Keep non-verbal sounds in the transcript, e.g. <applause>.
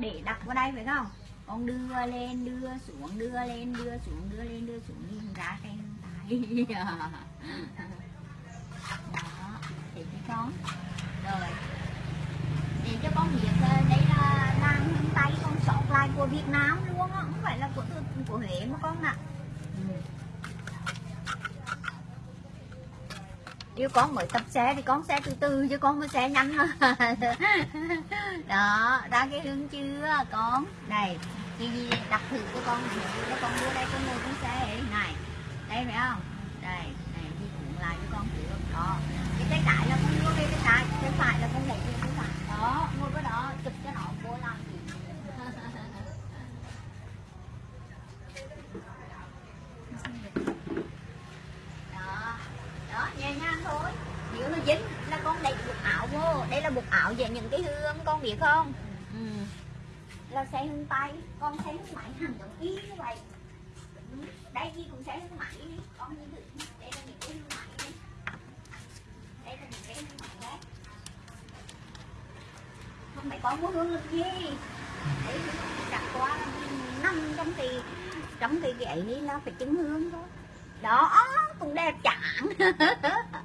để đặt vào đây phải không? Con đưa lên, đưa xuống, đưa lên, đưa xuống, đưa lên, đưa xuống, nhìn ra cái tay. <laughs> Đó. Thì cái con. Rồi. Để cho con biết đây là làng hướng tây, con sọt lại của Việt Nam luôn á. Không phải là của của Huế mà con ạ. ừ. Nếu con mới tập xe thì con xe từ từ chứ con mới xe nhanh <laughs> Đó, ra cái hướng chưa con? Này, chị gì đặt thử cho con này cho con đưa đây con ngồi con xe này Đây phải không? Đây, này đi cũng lại cho con thử Đó, cái tay trái là con đưa đây tay trái Tay phải là con đẩy về tay phải Đó, ngồi cái đó, chụp cho nó cô làm gì đó đó nhẹ nhàng nếu nó dính là con đẩy buộc áo vô đây là buộc áo về những cái hương con biết không? Ừ. là xe hương tay con xe hương máy hẳn giống y như vậy. Đây gì cũng xe hương đi con nhìn thử đây là những cái hương đi đây là những cái hương máy đấy không phải con muốn hương làm gì đấy đặt qua năm trong thì trong cái cái ấy là phải chứng hương thôi. Đó cũng đẹp chẳng <laughs>